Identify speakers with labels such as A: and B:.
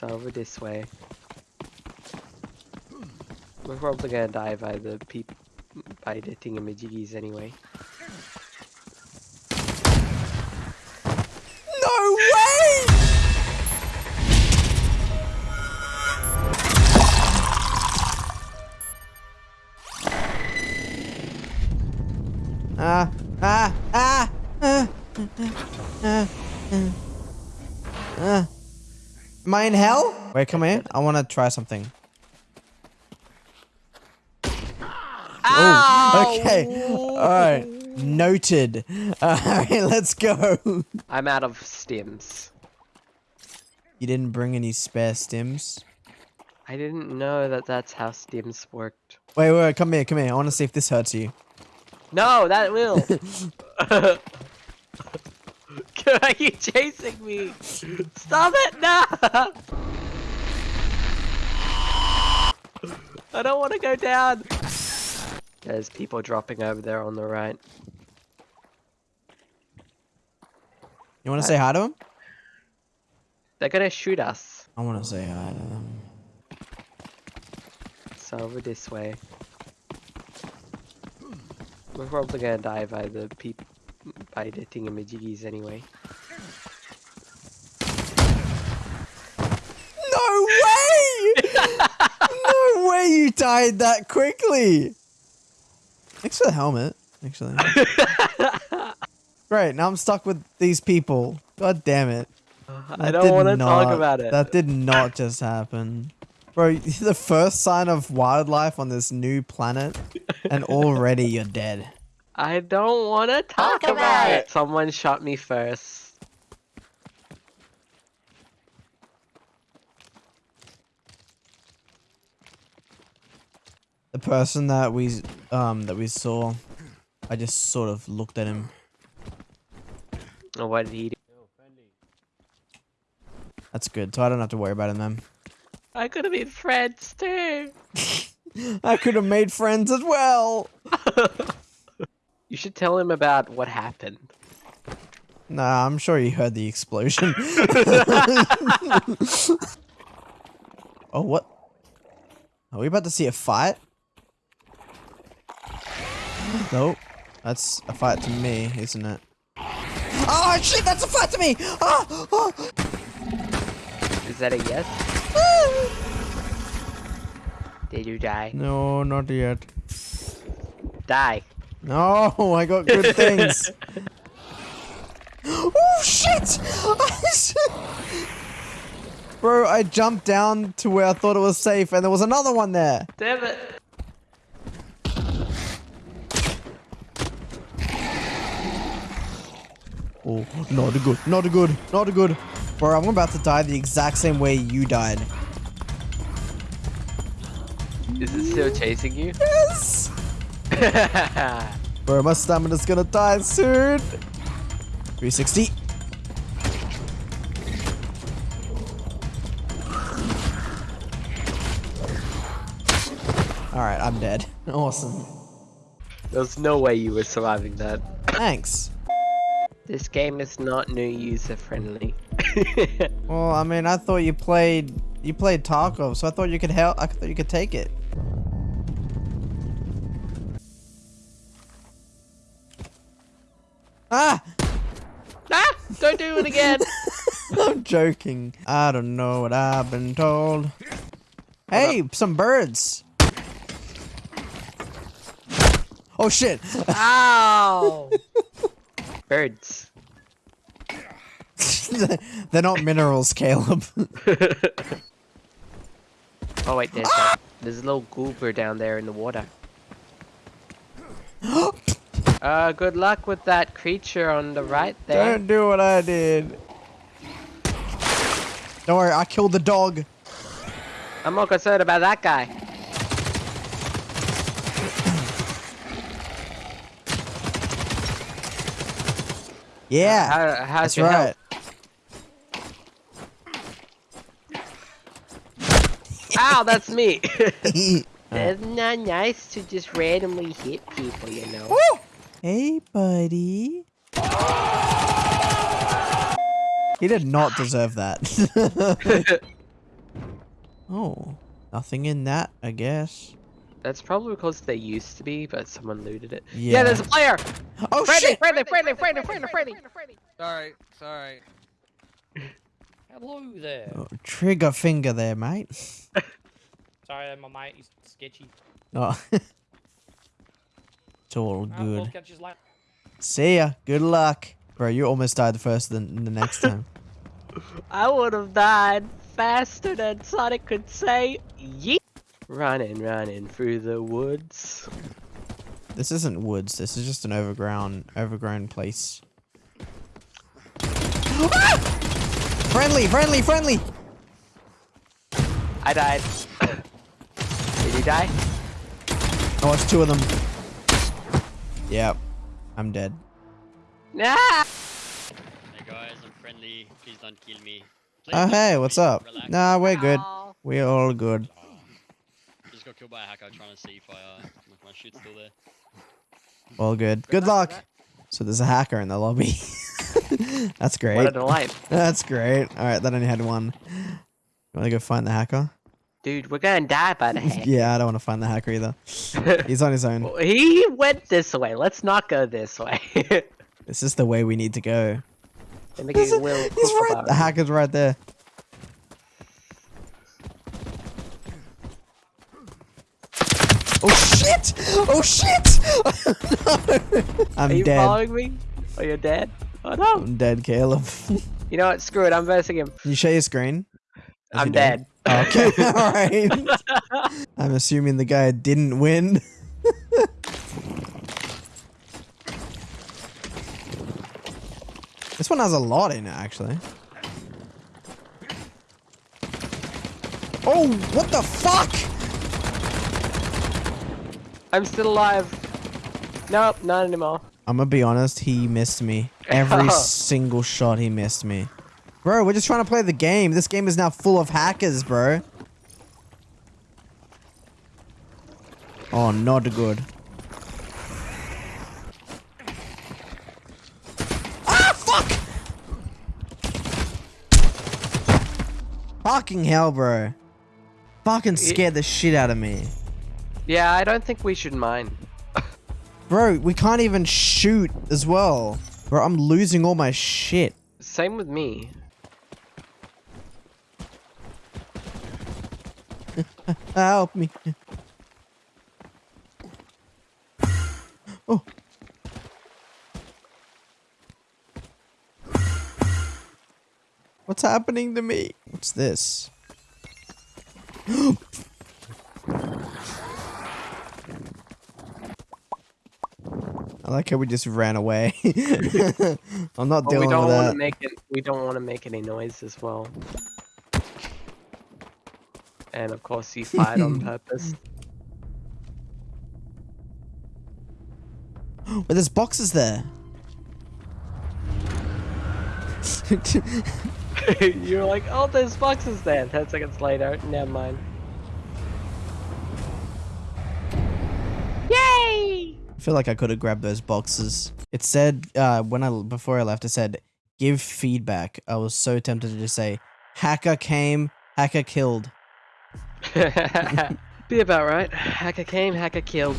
A: It's over this way. We're probably gonna die by the peop by the thingamajiggies anyway.
B: No way! Ah, ah, ah, ah, ah, ah. Am I in hell? Wait, come here. I want to try something. Oh, okay. All right. Noted. All right, let's go.
A: I'm out of stims.
B: You didn't bring any spare stims?
A: I didn't know that that's how stims worked.
B: Wait, wait, come here, come here. I want to see if this hurts you.
A: No, that will. Are you chasing me? Stop it! No! I don't want to go down. There's people dropping over there on the right.
B: You want to say hi to them?
A: They're gonna shoot us.
B: I want to say hi to them.
A: It's over this way. We're probably gonna die by the peop by the thingamajiggies anyway.
B: No way! no way you died that quickly! Thanks for the helmet, actually. Great, now I'm stuck with these people. God damn it.
A: I don't want to talk about it.
B: That did not just happen. Bro, the first sign of wildlife on this new planet, and already you're dead.
A: I don't want to talk, about, it. Someone shot me first.
B: The person that we um that we saw, I just sort of looked at him.
A: Oh, what did he do?
B: That's good, so I don't have to worry about him then.
A: I could have been friends too.
B: I could have made friends as well.
A: You should tell him about what happened.
B: Nah, I'm sure he heard the explosion. oh, what? Are we about to see a fight? Nope. That's a fight to me, isn't it? Oh shit, that's a fight to me! Oh, oh.
A: Is that a yes? Ah. Did you die?
B: No, not yet.
A: Die.
B: No, I got good things. oh shit! Bro, I jumped down to where I thought it was safe and there was another one there.
A: Damn it.
B: Oh, not a good, not a good, not a good. Bro, I'm about to die the exact same way you died.
A: Is it still chasing you?
B: Yes! Bro, my stamina's gonna die soon. 360. Alright, I'm dead. Awesome.
A: There's no way you were surviving that.
B: Thanks.
A: This game is not new user friendly.
B: Well, I mean, I thought you played you played Tarkov, so I thought you could help. I thought you could take it. Ah!
A: ah! Don't do it again!
B: I'm joking. I don't know what I've been told. Hey, some birds. Oh shit!
A: Ow! Birds.
B: They're not minerals, Caleb.
A: Oh wait, there's a, there's a little goober down there in the water. Uh, good luck with that creature on the right there.
B: Don't do what I did. Don't worry, I killed the dog.
A: I'm more concerned about that guy.
B: Yeah,
A: How, how's
B: that's
A: your
B: right.
A: health? Ow, that's me. it's not nice to just randomly hit people, you know.
B: Hey, buddy. He did not deserve that. Oh, nothing in that, I guess.
A: That's probably because they used to be, but someone looted it.
B: Yeah.
A: Yeah, there's a player!
B: Oh
A: Friendly,
B: shit!
A: friendly, friendly, friendly, friendly, friendly!
C: Sorry, sorry.
D: Hello there.
B: Oh, trigger finger there, mate.
D: Sorry, my mate is sketchy.
B: Oh. it's all good.
D: catch you later.
B: See ya. Good luck. Bro, you almost died the first than the next time.
A: I would have died faster than Sonic could say yeet. Running, running through the woods.
B: This isn't woods. This is just an overgrown, overgrown place. Ah! Friendly, friendly, friendly.
A: I died. Did you die?
B: Oh, it's two of them. Yep, I'm dead.
A: Nah!
E: Hey guys, I'm friendly. Please don't kill me. Please
B: Oh, hey, what's
E: me.
B: up?
E: Relax.
B: Nah, we're good.
A: Aw.
B: We're all good.
E: Just got killed by a hacker trying to see if I, uh, my shit's still there.
B: All good. Good luck. So there's a hacker in the lobby. That's great.
A: What
B: great.
A: a delight.
B: That's great. All right, that only had one. You want to go find the hacker?
A: Dude, we're gonna die by the heck.
B: Yeah, I don't want to find the hacker either. He's on his own.
A: He went this way. Let's not go this way.
B: This is the way we need to go.
A: Make
B: He's,
A: a little
B: he's
A: cook
B: right. The hacker's right there. Oh shit! Oh shit! no. I'm
A: Are you
B: dead.
A: following me? Oh, you're dead? Oh no!
B: I'm dead, Caleb.
A: You know what? Screw it. I'm versing him.
B: You share your screen?
A: I'm
B: you do.
A: dead.
B: Okay, alright. I'm assuming the guy didn't win. this one has a lot in it, actually. Oh, what the fuck?
A: I'm still alive. Nope, not anymore.
B: I'm gonna be honest, he missed me. Every single shot he missed me. Bro, we're just trying to play the game. This game is now full of hackers, bro. Oh, not good. Ah, fuck! Fucking hell, bro. Fucking scared the shit out of me.
A: Yeah, I don't think we should mind.
B: Bro, we can't even shoot as well. Bro, I'm losing all my shit.
A: Same with me.
B: Help me. Oh. What's happening to me? What's this? I like how we just ran away. I'm not
A: But we
B: dealing
A: don't
B: with
A: want
B: that.
A: to make it. We don't want to make any noise as well. And of course, he fired on purpose.
B: But there's boxes there.
A: You're like, oh, there's boxes there. Ten seconds later, never mind. Yay!
B: I feel like I could have grabbed those boxes. It said uh, when I before I left, it said give feedback. I was so tempted to just say hacker came, hacker killed.
A: Be about right. Hacker came, hacker killed.